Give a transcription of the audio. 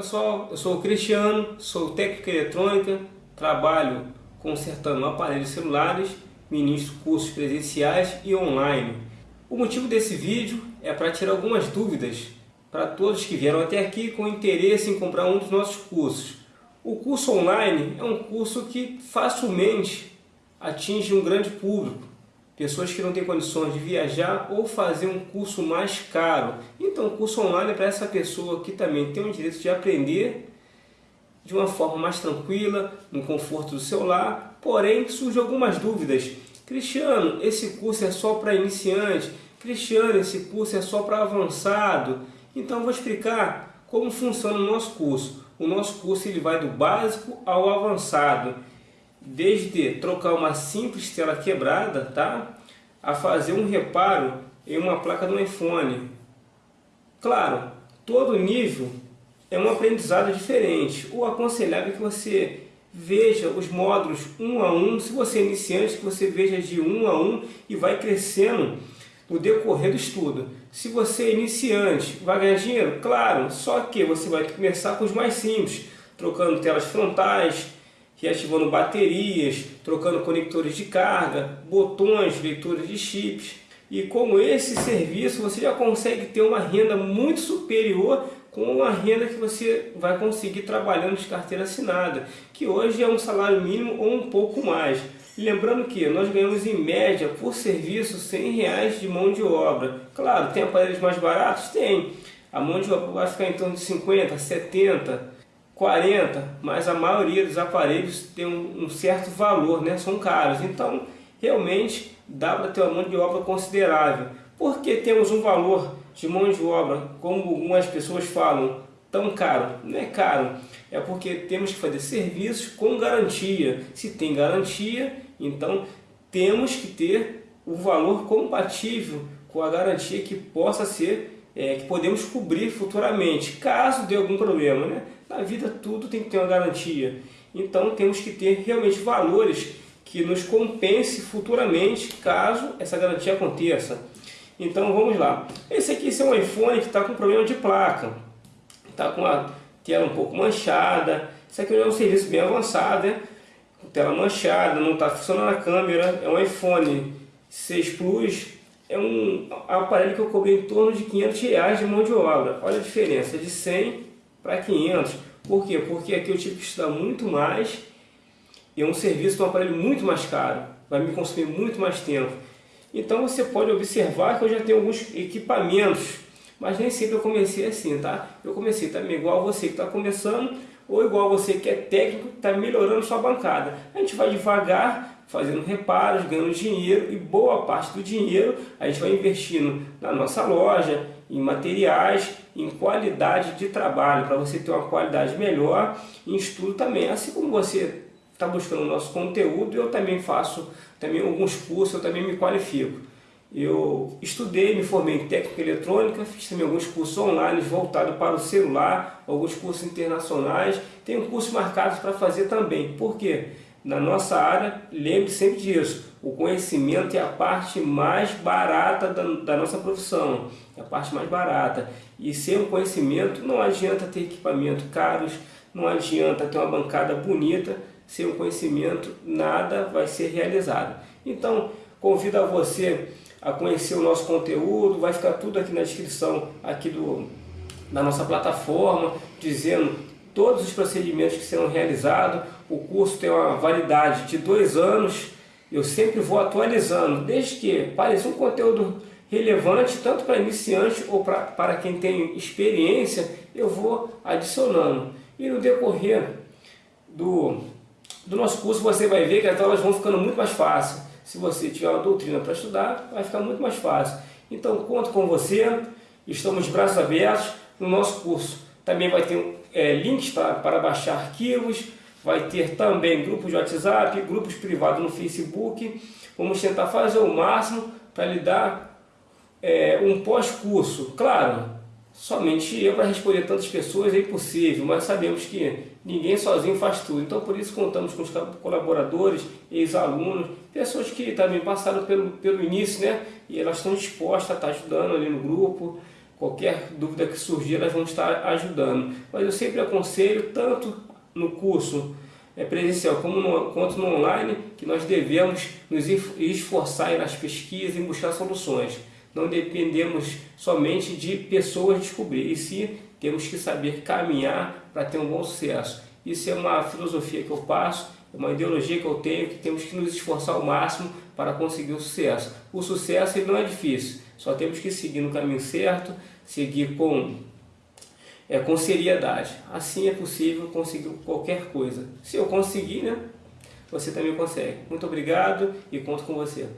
pessoal, eu sou o Cristiano, sou técnico em eletrônica, trabalho consertando aparelhos celulares, ministro cursos presenciais e online. O motivo desse vídeo é para tirar algumas dúvidas para todos que vieram até aqui com interesse em comprar um dos nossos cursos. O curso online é um curso que facilmente atinge um grande público, pessoas que não têm condições de viajar ou fazer um curso mais caro. Então o curso online é para essa pessoa que também tem o direito de aprender de uma forma mais tranquila, no conforto do seu lar, porém surgem algumas dúvidas. Cristiano, esse curso é só para iniciante? Cristiano, esse curso é só para avançado? Então vou explicar como funciona o nosso curso. O nosso curso ele vai do básico ao avançado desde trocar uma simples tela quebrada, tá? A fazer um reparo em uma placa do iPhone. Claro, todo nível é um aprendizado diferente. O aconselhável é que você veja os módulos um a um, se você é iniciante, que você veja de um a um e vai crescendo no decorrer do estudo. Se você é iniciante, vai ganhar dinheiro? Claro, só que você vai começar com os mais simples, trocando telas frontais, reativando baterias, trocando conectores de carga, botões, leitores de chips. E com esse serviço você já consegue ter uma renda muito superior com uma renda que você vai conseguir trabalhando de carteira assinada, que hoje é um salário mínimo ou um pouco mais. lembrando que nós ganhamos em média por serviço 100 reais de mão de obra. Claro, tem aparelhos mais baratos? Tem. A mão de obra vai ficar em torno de 50, 70, 40, mas a maioria dos aparelhos tem um, um certo valor, né? são caros. Então, realmente, dá para ter uma mão de obra considerável. Porque temos um valor de mão de obra, como algumas pessoas falam, tão caro? Não é caro, é porque temos que fazer serviços com garantia. Se tem garantia, então temos que ter o valor compatível com a garantia que possa ser é, que podemos cobrir futuramente, caso dê algum problema. Né? Na vida tudo tem que ter uma garantia. Então temos que ter realmente valores que nos compense futuramente, caso essa garantia aconteça. Então vamos lá. Esse aqui esse é um iPhone que está com problema de placa. Está com a tela um pouco manchada. Isso aqui é um serviço bem avançado, né? Tela manchada, não está funcionando a câmera. É um iPhone 6 Plus é um aparelho que eu cobrei em torno de 500 reais de mão de obra. Olha a diferença, de 100 para 500. Por quê? Porque aqui eu tive que estudar muito mais e é um serviço de um aparelho muito mais caro. Vai me consumir muito mais tempo. Então você pode observar que eu já tenho alguns equipamentos, mas nem sempre eu comecei assim, tá? Eu comecei também igual você que está começando, ou igual você que é técnico, está melhorando sua bancada. A gente vai devagar, fazendo reparos, ganhando dinheiro e boa parte do dinheiro a gente vai investindo na nossa loja, em materiais, em qualidade de trabalho, para você ter uma qualidade melhor em estudo também. Assim como você está buscando o nosso conteúdo, eu também faço também alguns cursos, eu também me qualifico. Eu estudei, me formei em técnica eletrônica, fiz também alguns cursos online voltados para o celular, alguns cursos internacionais, tenho cursos marcados para fazer também. Por quê? Na nossa área, lembre sempre disso, o conhecimento é a parte mais barata da, da nossa profissão, é a parte mais barata. E sem o conhecimento não adianta ter equipamentos caros, não adianta ter uma bancada bonita, sem o conhecimento nada vai ser realizado. Então, convido a você a conhecer o nosso conteúdo, vai ficar tudo aqui na descrição aqui do, da nossa plataforma, dizendo todos os procedimentos que serão realizados. O curso tem uma validade de dois anos. Eu sempre vou atualizando, desde que pareça um conteúdo relevante, tanto para iniciante ou pra, para quem tem experiência, eu vou adicionando. E no decorrer do, do nosso curso, você vai ver que as aulas vão ficando muito mais fáceis. Se você tiver uma doutrina para estudar, vai ficar muito mais fácil. Então, conto com você, estamos de braços abertos no nosso curso. Também vai ter é, links para, para baixar arquivos, vai ter também grupos de WhatsApp, grupos privados no Facebook. Vamos tentar fazer o máximo para lhe dar é, um pós-curso. Claro, somente eu para responder tantas pessoas é impossível, mas sabemos que ninguém sozinho faz tudo. Então por isso contamos com os colaboradores, ex-alunos, pessoas que também passaram pelo, pelo início, né? E elas estão dispostas a estar ajudando ali no grupo Qualquer dúvida que surgir, elas vão estar ajudando. Mas eu sempre aconselho, tanto no curso é, presencial como no, quanto no online, que nós devemos nos esforçar nas pesquisas e buscar soluções. Não dependemos somente de pessoas descobrir, e sim temos que saber caminhar para ter um bom sucesso. Isso é uma filosofia que eu passo, uma ideologia que eu tenho, que temos que nos esforçar ao máximo para conseguir o sucesso. O sucesso ele não é difícil, só temos que seguir no caminho certo, seguir com, é, com seriedade. Assim é possível conseguir qualquer coisa. Se eu conseguir, né, você também consegue. Muito obrigado e conto com você.